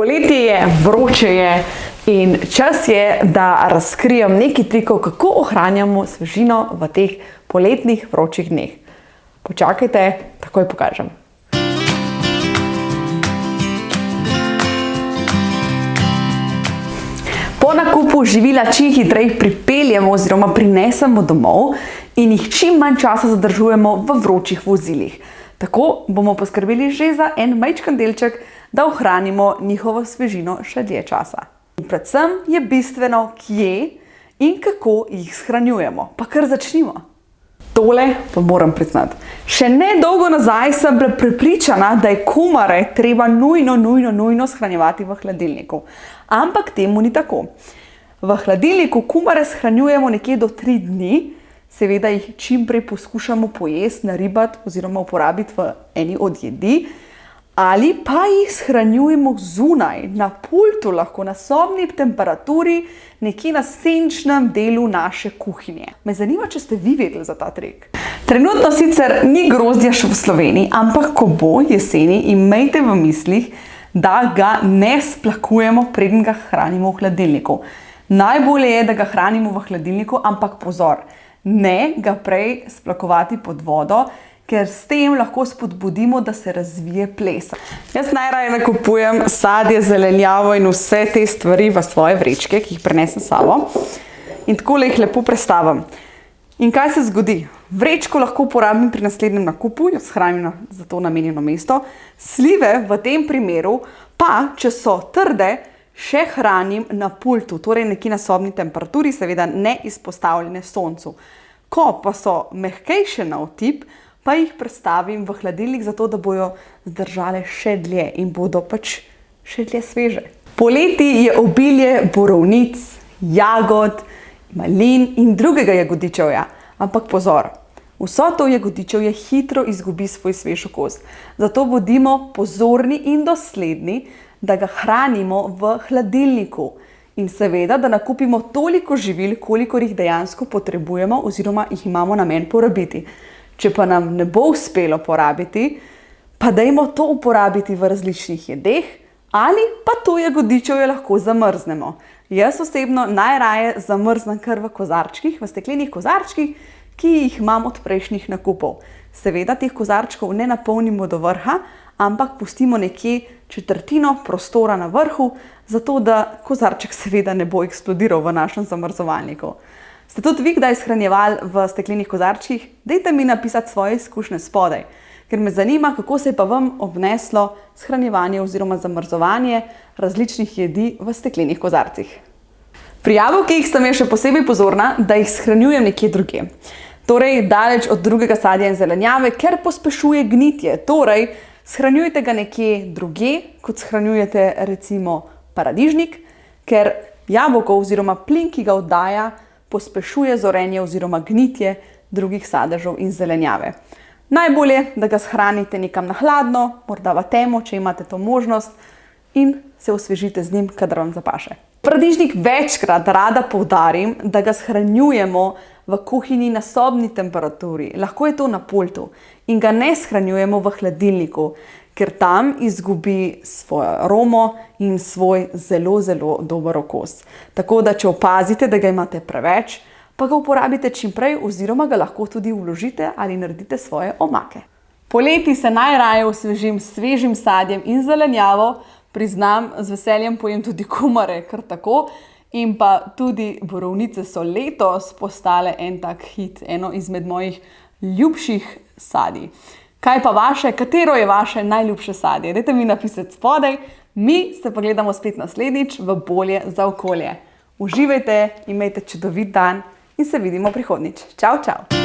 Poletje je, vroče je in čas je, da razkrijem nekaj trikov, kako ohranjamo svežino v teh poletnih vročih dneh. Počakajte, takoj pokažem. Po nakupu živila čim hitreje pripeljemo oziroma prinesemo domov in jih čim manj časa zadržujemo v vročih vozilih. Tako bomo poskrbeli že za en majčken delček, da ohranimo njihovo svežino še dlje časa. In predvsem je bistveno, kje in kako jih shranjujemo. Pa kar začnimo. Tole pa moram priznati. Še ne dolgo nazaj sem bila prepričana, da je kumare treba nujno, nujno, nujno shranjevati v hladilniku. Ampak temu ni tako. V hladilniku kumare shranjujemo nekje do tri dni, seveda jih čim prej poskušamo pojesti, naribati oziroma uporabiti v eni od jedi, ali pa jih shranjujemo zunaj, na pultu, lahko na sobni temperaturi, nekje na senčnem delu naše kuhinje. Me zanima, če ste vi vedeli za ta trik. Trenutno sicer ni grozdja še v Sloveniji, ampak ko bo jeseni, imejte v mislih, da ga ne splakujemo, preden ga hranimo v hladilniku. Najbolje je, da ga hranimo v hladilniku, ampak pozor, ne ga prej splakovati pod vodo, ker s tem lahko spodbudimo, da se razvije plesa. Jaz najraje nakupujem sadje, zelenjavo in vse te stvari v svoje vrečke, ki jih prenesem sabo. In takole jih lepo prestavim. In kaj se zgodi? Vrečko lahko uporabim pri naslednjem nakupu, jo shranim na za to namenjeno mesto. Slive v tem primeru pa, če so trde, še hranim na pultu, torej nekje na sobni temperaturi, seveda ne izpostavljene soncu. Ko pa so mehkejše na otip, pa jih prestavim v hladilnik, zato da bojo zdržale še dlje in bodo pač še dlje sveže. Poleti je obilje borovnic, jagod, malin in drugega jagodičevja. Ampak pozor, vso to jagodičevje hitro izgubi svoj svež okus. Zato bodimo pozorni in dosledni, da ga hranimo v hladilniku. In seveda, da nakupimo toliko živil, kolikor jih dejansko potrebujemo oziroma jih imamo namen porabiti. Če pa nam ne bo uspelo porabiti, pa dajmo to uporabiti v različnih jedeh ali pa to jagodičevje lahko zamrznemo. Jaz osebno najraje zamrznem kar v kozarčkih, v steklenih kozarčkih, ki jih imam od prejšnjih nakupov. Seveda teh kozarčkov ne napolnimo do vrha, ampak pustimo nekje četrtino prostora na vrhu, zato da kozarček seveda ne bo eksplodiral v našem zamrzovalniku. Ste tudi vi kdaj shranjevali v steklenih kozarčkih? Dajte mi napisati svoje izkušnje spodaj, ker me zanima, kako se je pa vam obneslo shranjevanje oziroma zamrzovanje različnih jedi v steklenih kozarcih. Pri jabolkih sem jaz še posebej pozorna, da jih shranjujem nekje drugje. Torej, daleč od drugega sadja in zelenjave, ker pospešuje gnitje. Torej, shranjujte ga nekje drugje, kot shranjujete recimo paradižnik, ker jabolko oziroma plin, ki ga oddaja, pospešuje zorenje oziroma gnitje drugih sadežev in zelenjave. Najbolje, da ga shranite nekam na hladno, morda v temo, če imate to možnost in se osvežite z njim, kadar vam zapaše. Paradižnik večkrat rada poudarim, da ga shranjujemo v kuhinji na sobni temperaturi, lahko je to na pultu, in ga ne shranjujemo v hladilniku, ker tam izgubi svojo aromo in svoj zelo, zelo dober okus. Tako da, če opazite, da ga imate preveč, pa ga uporabite čim prej oziroma ga lahko tudi vložite ali naredite svoje omake. Poleti se najraje osvežim s svežim sadjem in zelenjavo, priznam, z veseljem pojem tudi kumare, kar tako, in pa tudi borovnice so letos postale en tak hit, eno izmed mojih ljubših sadij. Kaj pa vaše, katero je vaše najljubše sadje? Dajte mi napisati spodaj, mi se pa gledamo spet naslednjič v Bolje za okolje. Uživajte, imejte čudovit dan in se vidimo prihodnjič. Čau, čau!